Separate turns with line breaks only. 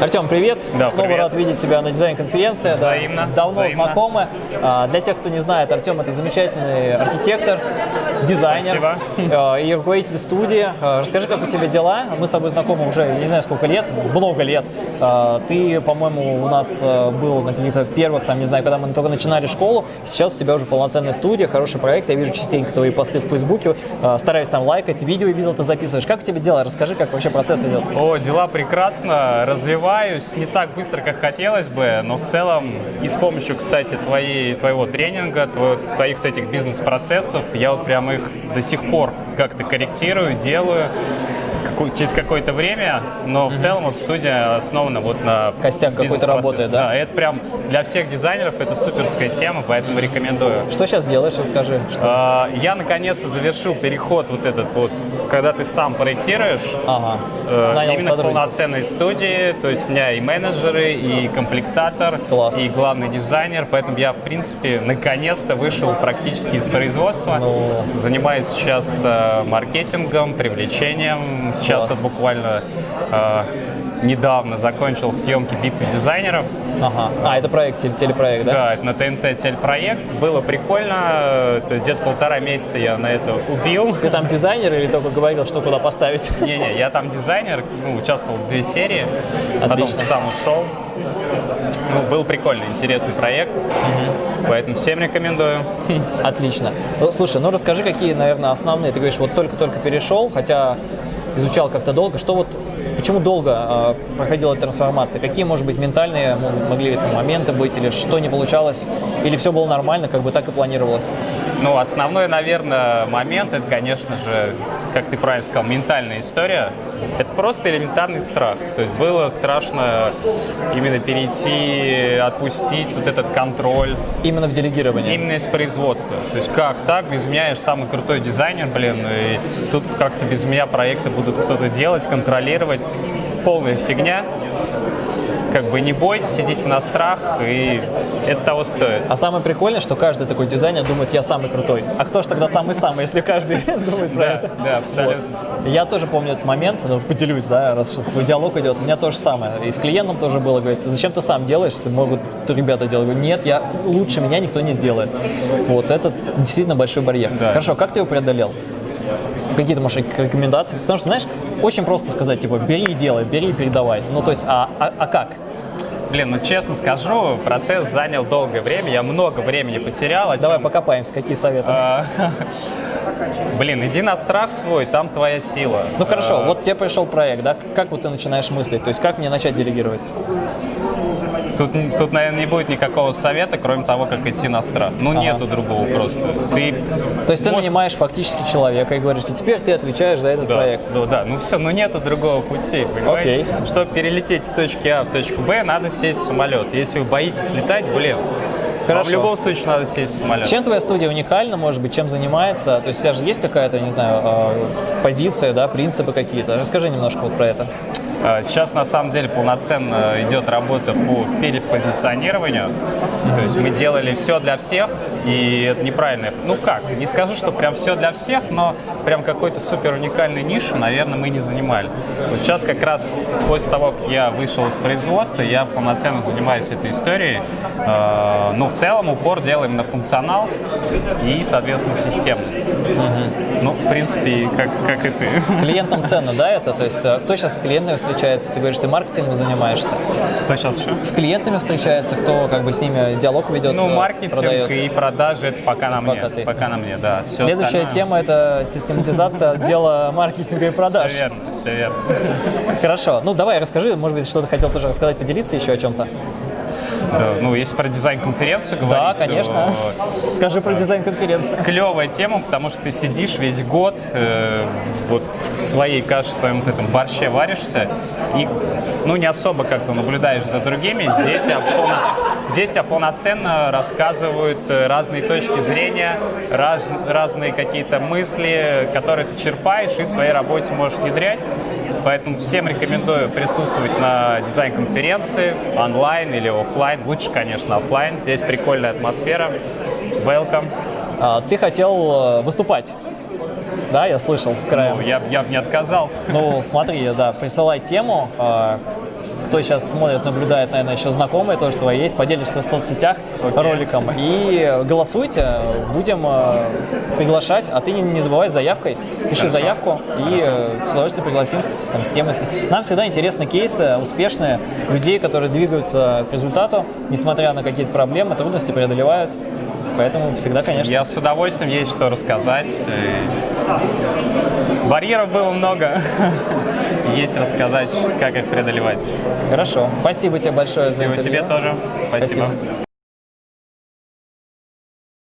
Артем, привет.
Да,
Снова
привет.
рад видеть тебя на дизайн-конференции. Да,
Взаимно,
давно
взаимно.
знакомы. А, Для тех, кто не знает, Артем это замечательный архитектор, дизайнер
Спасибо.
а, и руководитель студии. А, Расскажи, как у тебя дела? Мы с тобой знакомы уже, не знаю, сколько лет, много лет. А, Ты, по-моему, у нас был на каких-то первых, там, не знаю, когда мы только начинали школу. Сейчас у тебя уже полноценная студия, хороший проект. Я вижу частенько твои посты в Фейсбуке. Стараюсь там лайкать, видео видел, ты записываешь. Как у тебя дела? Расскажи, как вообще процесс идет.
О, дела прекрасно, развиваюсь, не так быстро, как хотелось бы, но в целом и с помощью, кстати, твоей, твоего тренинга, твоих этих бизнес-процессов, я вот прям их до сих пор как-то корректирую, делаю через какое-то время, но в целом вот студия основана вот на
Костяк какой-то работает, да?
Да, это прям для всех дизайнеров это суперская тема, поэтому рекомендую.
Что сейчас делаешь? Расскажи. Что-
А, Я наконец-то завершил переход вот этот вот, когда ты сам проектируешь,
Ага.
Э,
Нанял
Именно полноценной студии, то есть у меня и менеджеры, и комплектатор,
Класс.
и главный дизайнер, поэтому я, в принципе, наконец-то вышел практически из производства.
Ну.
Занимаюсь сейчас э, маркетингом, привлечением. Сейчас
Класс.
вот буквально э, недавно закончил съемки «Битвы дизайнеров».
Ага. А, это проект, теле- телепроект, да?
Да, это на ТНТ телепроект. Было прикольно, э, то есть где-то полтора месяца я на это убил.
Ты там дизайнер или только говорил, что куда поставить?
Не-не, я там дизайнер, ну, участвовал в две серии, потом
Отлично.
сам ушел. Ну, был прикольный, интересный проект, поэтому всем рекомендую.
Отлично. Ну, Слушай, ну расскажи, какие, наверное, основные. Ты говоришь, вот только-только перешел, хотя изучал как-то долго. Что вот, почему долго э, проходила трансформация? Какие, может быть, ментальные мо- могли это моменты быть, или что не получалось, или все было нормально, как бы так и планировалось?
Ну, основной, наверное, момент, это, конечно же, как ты правильно сказал, ментальная история. Это просто элементарный страх. То есть было страшно именно перейти, отпустить вот этот контроль.
Именно в делегировании.
Именно из производства. То есть как так? Без меня я же самый крутой дизайнер, блин, и тут как-то без меня проекты будут кто-то делать, контролировать. Полная фигня. Как бы не бойтесь, сидите на страх, и это того стоит.
А самое прикольное, что каждый такой дизайнер думает, я самый крутой. А кто же тогда самый-самый, если каждый думает про это?
да, абсолютно.
Я тоже помню этот момент, ну, поделюсь, да, раз такой диалог идет. У меня то же самое. И с клиентом тоже было, говорит, зачем ты сам делаешь, если могут ребята делать? Я говорю, нет, я лучше меня никто не сделает. Вот, это действительно большой барьер.
Да.
Хорошо, как ты его преодолел? Какие-то, может, рекомендации? Потому что, знаешь, очень просто сказать, типа, бери и делай, бери и передавай. Ну, то есть, а, а, а как?
Блин, ну честно скажу, процесс занял долгое время, я много времени потерял.
Давай
чем-
покопаемся, какие советы?
А, Блин, иди на страх свой, там твоя сила.
Ну хорошо,
А,
вот тебе пришел проект, да? Как вот ты начинаешь мыслить? То есть как мне начать делегировать?
Тут, тут, наверное, не будет никакого совета, кроме того, как идти на страх. Ну,
Ага.
нету другого просто. Ты
То есть ты
можешь-
нанимаешь фактически человека и говоришь, и теперь ты отвечаешь за этот
Да,
проект.
ну да, ну все, ну нету другого пути, понимаете?
Окей.
Чтобы перелететь с точки А в точку Б, надо сесть в самолет. Если вы боитесь летать, блин,
Хорошо.
в любом случае надо сесть в самолет.
Чем твоя студия уникальна, может быть, чем занимается? То есть у тебя же есть какая-то, не знаю, э, позиция, да, принципы какие-то? Расскажи немножко вот про это.
А, Сейчас на самом деле полноценно идет работа по перепозиционированию. То есть мы делали все для всех, и это неправильно. Ну как, не скажу, что прям все для всех, но прям какой-то супер уникальной ниши, наверное, мы не занимали. Вот сейчас как раз после того, как я вышел из производства, я полноценно занимаюсь этой историей. Э, Ну, в целом упор делаем на функционал и, соответственно, системность. Ну, в принципе, как, как и ты.
Клиентам ценно, да, это? То есть э, кто сейчас с клиентами встречается? Ты говоришь, ты маркетингом занимаешься.
Кто сейчас еще?
С клиентами встречается, кто как бы с ними диалог ведет,
Ну,
э,
маркетинг
продает?
и продажи это пока на мне.
Пока ты.
Пока на мне, да. Всё
Следующая
остальное-
тема – это систематизация отдела маркетинга и продаж.
Все верно, все верно.
Хорошо. Ну, давай, расскажи, может быть, что-то хотел тоже рассказать, поделиться еще о чем-то.
Ну, если про дизайн-конференцию говорить,
Да, конечно.
то
Скажи про дизайн-конференцию.
клевая тема, потому что ты сидишь весь год, э, вот в своей каше, в своем вот этом борще варишься, и ну, не особо как-то наблюдаешь за другими. Здесь тебя, полно- здесь тебя полноценно рассказывают э, разные точки зрения, раз- разные какие-то мысли, которые ты черпаешь и в своей работе можешь внедрять. Поэтому всем рекомендую присутствовать на дизайн-конференции онлайн или офлайн. Лучше, конечно, офлайн. Здесь прикольная атмосфера. Welcome.
А, Ты хотел э, выступать. Да, я слышал
Ну,
краем.
я, я бы не отказался.
Ну, смотри, да, присылай тему. Кто сейчас смотрит, наблюдает, наверное, еще знакомые тоже твои есть, поделишься в соцсетях
Окей.
роликом. И голосуйте, будем э, приглашать, а ты не, забывай с заявкой, пиши
Хорошо.
заявку и э, с удовольствием пригласим с, там, с темой. Нам всегда интересны кейсы успешные людей, которые двигаются к результату, несмотря на какие-то проблемы, трудности преодолевают. Поэтому всегда, конечно.
Я с удовольствием есть что рассказать. Э, Барьеров было много. Есть рассказать, как их преодолевать.
Хорошо. Спасибо тебе большое за
Спасибо
интервью.
тебе тоже. Спасибо.
Спасибо.